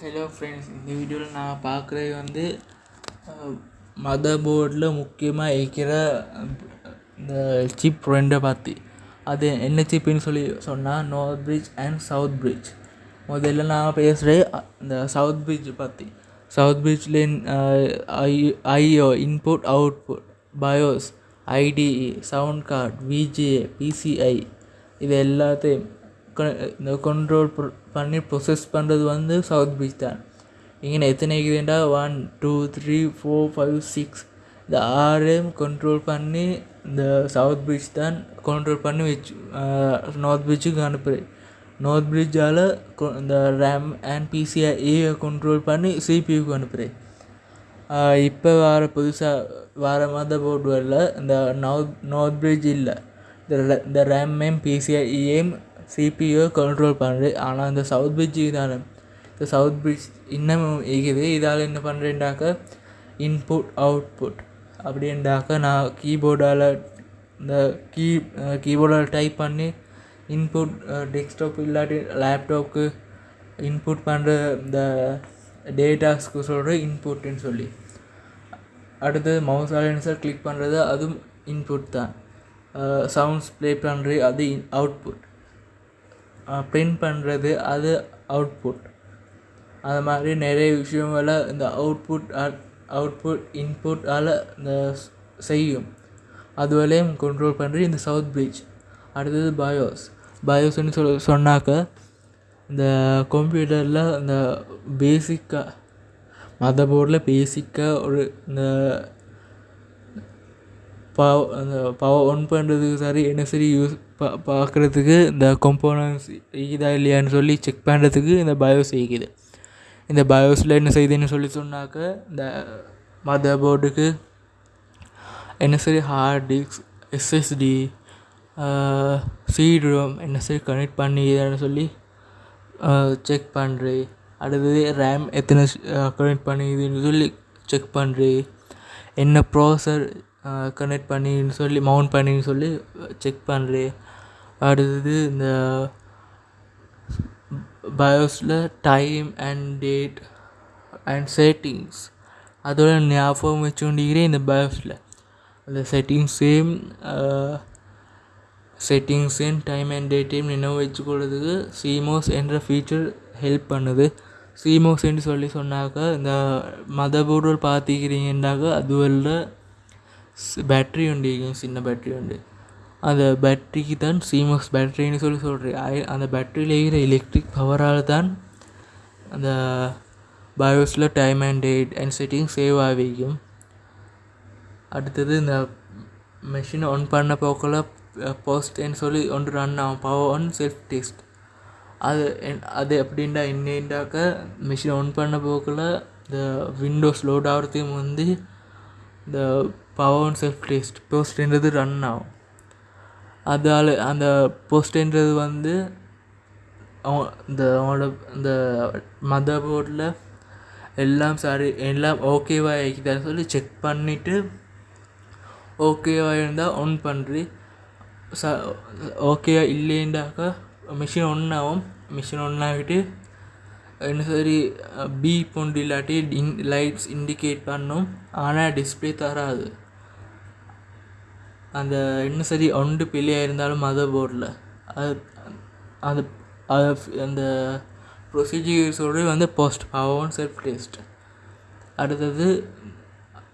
Hello friends இந்த வீடியோவில் நான் பார்க்குறது வந்து மதர் போர்டில் முக்கியமாக இருக்கிற இந்த சிப் ரெண்டை பற்றி அது என்ன சிப்புன்னு சொல்லி சொன்னால் north bridge and south bridge முதல்ல நான் பேசுகிறது இந்த சவுத் பிரிட்ஜ் பற்றி சவுத் பிரிட்ஜில் I IO input output BIOS IDE sound card VGA PCI இது எல்லாத்தையும் இந்த கண்ட்ரோல் பண்ணி ப்ரொசஸ் பண்ணுறது வந்து சவுத் பீச் தான். இங்கே எத்தனை இருக்குதுண்டா one two three four five six இந்த ஆறையும் கண்ட்ரோல் பண்ணி இந்த சவுத் பீச் தான் கண்ட்ரோல் பண்ணி வச்சு நார்த் பீச்சுக்கு அனுப்புறது நார்த் பிரிட்ஜால் இந்த ரேம் அண்ட் பிசிஐ கண்ட்ரோல் பண்ணி சிபியூக்கு அனுப்புகிறேன் இப்போ வர புதுசாக வர மதர் போர்டு வரல. இந்த நார்த் நார்த் பிரிட்ஜ் இல்லை. இந்த இந்த ரேமையும் பிசிஐயும் சிபியோ கண்ட்ரோல் பண்ணுறது ஆனால் இந்த சவுத் பிரிட்ஜ் இதால் இந்த சவுத் பிரிட்ஜ் இன்னமும் இருக்குது இதால் என்ன பண்ணுறேன்டாக்க இன்புட் அவுட்புட் அப்படின்டாக்க நான் கீபோர்டால் இந்த கீ கீபோர்டால் டைப் பண்ணி இன்புட் டெஸ்க்டாப் இல்லாட்டி லேப்டாப்க்கு இன்புட் பண்ணுற இந்த டேட்டாஸ்க்கு சொல்கிற இன்புட்டுன்னு சொல்லி. அடுத்தது மவுஸ் ஆலன்சர் கிளிக் பண்ணுறது அதுவும் இன்புட் தான். சவுண்ட்ஸ் ப்ளே பண்ணுறது அது இன் அவுட்புட் பிரிண்ட் பண்ணுறது அது அவுட்புட் அது மாதிரி நிறைய விஷயங்களை இந்த அவுட்புட் அவுட்புட் இன்புட்டால் இந்த செய்யும். அதுவரையும் கண்ட்ரோல் பண்ணுறது இந்த சவுத் பிரிட்ஜ் அடுத்தது பயோஸ் பயோஸ்ன்னு சொல் சொன்னாக்க இந்த கம்ப்யூட்டரில் இந்த பேசிக்காக மதர் போர்டில் பேசிக்காக ஒரு இந்த பவ் அந்த பவர் ஒன் பண்ணுறதுக்கு சரி என்ன சரி யூஸ் பா பார்க்குறதுக்கு இந்த கம்போனன்ட்ஸ் இருக்குதா இல்லையான்னு சொல்லி செக் பண்ணுறதுக்கு இந்த பயோஸ் இருக்குது இந்த பயோஸில் என்ன செய்யுதுன்னு சொல்லி சொன்னாக்க இந்த மதர் போர்டுக்கு என்ன சரி hard disk SSD CD ROM என்ன சரி கனெக்ட் பண்ணிதான்னு சொல்லி செக் பண்ணுறேன் அடுத்தது ரேம் எத்தனை கனெக்ட் பண்ணிதுன்னு சொல்லி செக் பண்ணுறேன் என்ன ப்ராசர் கனெக்ட் பண்ணின்னு சொல்லி மவுண்ட் பண்ணின்னு சொல்லி செக் பண்ணுறேன் அடுத்தது இந்த பயோஸில் time and date and settings. அதோட ஞாபகம் வச்சுக்கொண்டிருக்கிறேன் இந்த பயோஸில். அந்த செட்டிங்ஸையும் செட்டிங்ஸையும் டைம் அண்ட் டேட்டையும் நினைவு வச்சுக்கொள்றதுக்கு சிமோஸ் என்ற ஃபீச்சர் ஹெல்ப் பண்ணுது. சிமோஸ்ன்னு சொல்லி சொன்னாக்கா இந்த மதர் போர்டு அது அதுவல்ல பேட்ரி உண்டு சின்ன பேட்ரி உண்டு அந்த பேட்ரிக்கு தான் சிமோஸ் பேட்ரின்னு சொல்லி சொல்கிறேன் அந்த பேட்டரியில் இருக்கிற எலக்ட்ரிக் பவரால் தான் அந்த பயோஸில் time and date and setting save ஆகிக்கும் அடுத்தது இந்த மெஷின் ஆன் பண்ண போக்கில் போஸ்ட்ன்னு சொல்லி ஒன்று ரன் ஆகும். பவர் ஆன் செல்ஃப் டெஸ்ட் அது அது எப்படின்டா என்னண்டாக்க மிஷின் ஆன் பண்ண போக்கில் இந்த விண்டோஸ் லோட் ஆகிறதுக்கு வந்து இந்த பவர் ஆன் செல்ஃப் டெஸ்ட் போஸ்ட்ன்றது ரன் ஆகும். அதால் அந்த போஸ்ட்ன்றது வந்து இந்த அவனோட இந்த மதர் போர்டில் எல்லாம் சரி எல்லாம் ஓகேவா இருக்குதான்னு சொல்லி செக் பண்ணிவிட்டு ஓகேவாக இருந்தால் ஆன் பண்ணுறி ச ஓகேவா இல்லைண்டாக்கா மிஷின் ஒன் ஆகும். மிஷின் ஒன் ஆகிட்டு என்ன சரி பி பொண்டு இல்லாட்டி இன் லைட்ஸ் இண்டிகேட் பண்ணும். ஆனால் டிஸ்பிளே தராது. அந்த இன்னும் சரி ஒன்று பிள்ளையாக இருந்தாலும் மதர் போர்டில் அது அது அது அந்த ப்ரொசீஜர்ஸோடு வந்து போஸ்ட் அவன் செல்ஃப் டெஸ்ட் அடுத்தது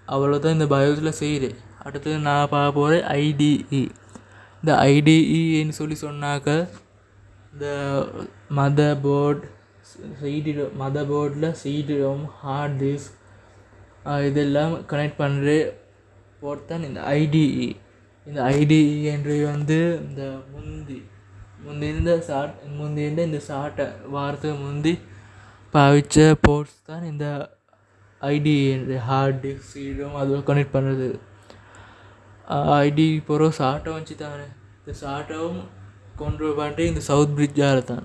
அவ்வளோ தான் இந்த பயோஸில் செய்கிறேன் அடுத்தது நான் பார்க்க போகிறேன் ஐடிஇ இந்த ஐடிஇன்னு சொல்லி சொன்னாக்க இந்த மதர் போர்ட் சீடி மதர் போர்டில் சீடி ரோம் ஹார்ட் டிஸ்க் இதெல்லாம் கனெக்ட் பண்ணுற போர்ட் தான் இந்த ஐடிஇ இந்த ஐடி என்று வந்து இந்த முந்தி முந்தி இருந்த சாட் முந்தி இருந்த இந்த சாட்டை வாரத்துக்கு முந்தி பாவிச்ச போர்ட்ஸ் தான் இந்த ஐடிஇ ஹார்ட் டிஸ்க் சீடும் அதில் கனெக்ட் பண்ணுறது ஐடி போகிற சாட்டை வச்சு தானே இந்த சாட்டவும் கண்ட்ரோல் பண்ணிட்டு இந்த சவுத் பிரிட்ஜாக தான்.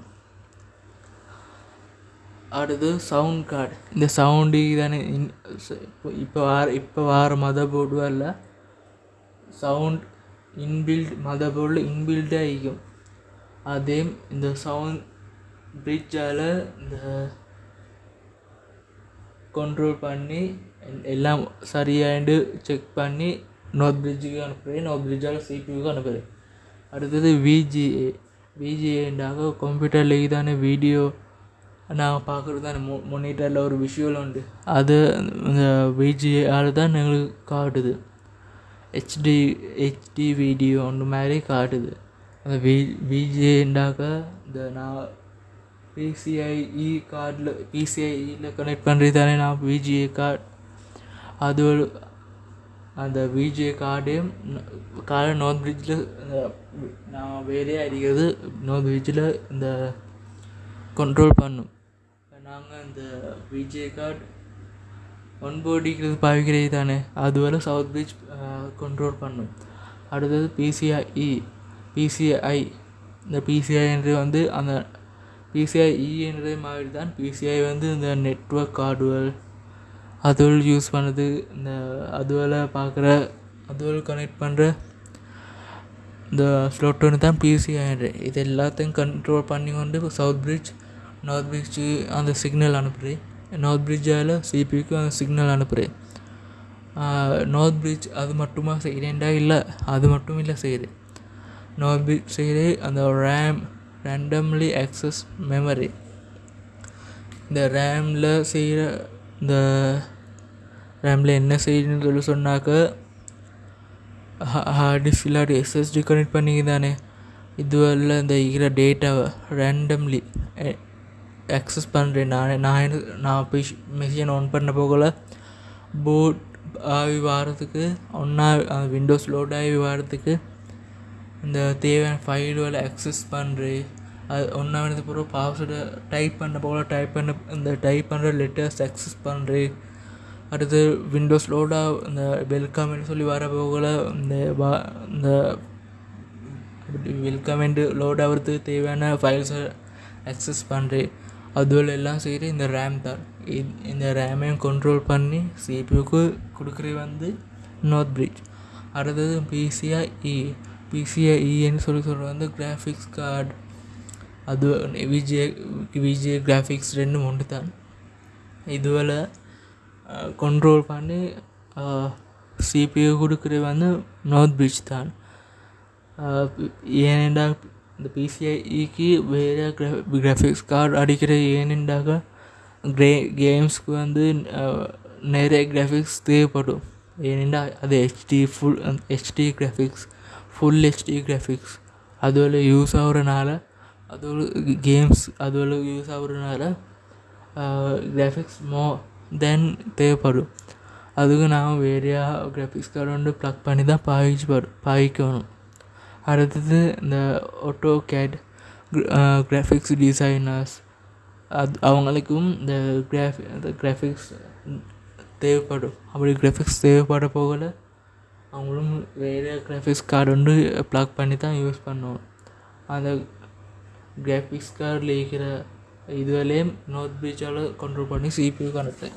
அடுத்து சவுண்ட் கார்டு இந்த சவுண்டு தானே இப்போ இப்போ வார இப்போ வார மதர் போர்டு வரல சவுண்ட் இன்பில்ட் மதர் போர்டில் ஆகிக்கும் இருக்கும். அதே இந்த சவுண்ட் பிரிட்ஜால் இந்த கண்ட்ரோல் பண்ணி எல்லாம் சரியாயிண்டு செக் பண்ணி நோர்த் பிரிட்ஜுக்கு அனுப்புகிறேன் நோர்த் பிரிட்ஜால் சிபியூக்கு அனுப்புகிறேன் அடுத்தது விஜிஏ விஜிஏண்டாக கம்ப்யூட்டர்லேயே தானே வீடியோ நாங்கள் பார்க்குறது தானே மொ மொனிட்டரில் ஒரு விஷுவல் உண்டு. அது இந்த விஜிஏஆர் தான் எங்களுக்கு காட்டுது. ஹெச்டி ஹெச்டி வீடியோ அந்த மாதிரி காட்டுது. அந்த வி விஜேண்டாக்க இந்த நான் பிசிஐஇ கார்டில் பிசிஐஇயில் கனெக்ட் பண்ணுறது தானே நான் விஜிஏ கார்டு அது ஒரு அந்த விஜிஏ கார்டையும் கார்டை நோர்த் பிரிட்ஜில் நான் வேலையே அடிக்கிறது நோர்த் பிரிட்ஜில் இந்த கண்ட்ரோல் பண்ணும். நாங்கள் இந்த விஜே கார்டு ஒன்போடிக்கிறது பாவிக்கிறது தானே? அதுவரை சவுத் பீச் கண்ட்ரோல் பண்ணும். அடுத்தது பிசிஐஇ பிசிஐ இந்த பிசிஐன்றது வந்து அந்த பிசிஐஇன்றது மாதிரி தான் பிசிஐ வந்து இந்த நெட்வொர்க் கார்டுகள் அதுவல் யூஸ் பண்ணுறது இந்த அதுவல பார்க்குற அதுவல் கனெக்ட் பண்ணுற இந்த ஸ்லோட்டோன்னு தான் பிசிஐன்ற இது எல்லாத்தையும் கண்ட்ரோல் பண்ணி கொண்டு சவுத் பிரிட்ஜ் நார்த் பிரிட்ஜு அந்த சிக்னல் அனுப்புகிறேன் நார்த் பிரிட்ஜால் சிபிக்கு அந்த சிக்னல் அனுப்புகிறேன் நார்த் பிரிட்ஜ் அது மட்டுமா செய்கிறேன்டா இல்லை அது மட்டும் இல்லை செய்கிறேன் நார்த் பிரிட்ஜ் செய்கிறேன் அந்த ரேம் ரேண்டம்லி ஆக்சஸ் மெமரி இந்த ரேமில் செய்கிற இந்த ரேமில் என்ன செய்யணும்னு சொல்லி சொன்னாக்க ஹார்ட் டிஸ்க் இல்லாட்டி எஸ்எஸ்டி கனெக்ட் பண்ணிங்க தானே இதுவரில் இந்த இருக்கிற டேட்டாவை ரேண்டம்லி அக்சஸ் பண்ணுறேன் நான் நான் என்ன- நான் போய் மிஷின் ஆன் பண்ண போகல. போட் ஆகி வாரத்துக்கு ஒன்றா விண்டோஸ் லோட் ஆகி வாரத்துக்கு இந்த தேவையான ஃபைல்களை அக்சஸ் பண்ணுறேன் அது ஒன்றா வேணுது பிறகு பாஸ்வேர்டை டைப் பண்ண போகல. டைப் பண்ண இந்த டைப் பண்ணுற லெட்டர்ஸ் அக்சஸ் பண்ணுறேன் அடுத்து விண்டோஸ் லோடாக இந்த வெல்கம்னு சொல்லி வர போகல. இந்த வா இந்த வெல்கம் என்று லோட் ஆகிறதுக்கு தேவையான ஃபைல்ஸை அக்சஸ் பண்ணுறேன் அதுவரை எல்லாம் செய்கிற இந்த ரேம் தான் இந்த ரேமையும் கண்ட்ரோல் பண்ணி சிபியூக்கு கொடுக்குறது வந்து நார்த் பிரிட்ஜ் அடுத்தது பிசிஐஇ பிசிஐஇன்னு சொல்லி சொல்கிறது வந்து கிராஃபிக்ஸ் கார்டு அது விஜே விஜே கிராஃபிக்ஸ் ரெண்டும் ஒன்று தான் இதுவரை கண்ட்ரோல் பண்ணி சிபியூ கொடுக்குறது வந்து நார்த் பிரிட்ஜ் தான் ஏனென்றால் பிசிஐக்கு வேறு கிரா கிராஃபிக்ஸ் கார்டு அடிக்கிற ஏனெண்டாக கிரே கேம்ஸ்க்கு வந்து அஹ், நிறைய கிராஃபிக்ஸ் தேவைப்படும் ஏனெண்டா அது HD full HD graphics full HD graphics அதுவரை யூஸ் ஆகுறனால அதோட கேம்ஸ் அதுவரை யூஸ் ஆகுறனால கிராஃபிக்ஸ் மோ தென் தேவைப்படும் அதுக்கு நான் வேறையா கிராஃபிக்ஸ் கார்டு வந்து ப்ளக் பண்ணி தான் பாவிச்சு படும் பாவிக்கணும் அடுத்தது இந்த ஆட்டோ கேட் கிராஃபிக்ஸ் டிசைனர்ஸ் அது அவங்களுக்கும் இந்த கிராஃபி இந்த கிராஃபிக்ஸ் தேவைப்படும். அப்படி கிராஃபிக்ஸ் தேவைப்பட போகல அவங்களும் வேறு கிராஃபிக்ஸ் கார்டு வந்து ப்ளாக் பண்ணி தான் யூஸ் பண்ணுவோம் அந்த கிராஃபிக்ஸ் கார்டில் இருக்கிற இதுவரையும் நோட் பிரிட்ஜால் கண்ட்ரோல் பண்ணி சிபியூ கணக்கு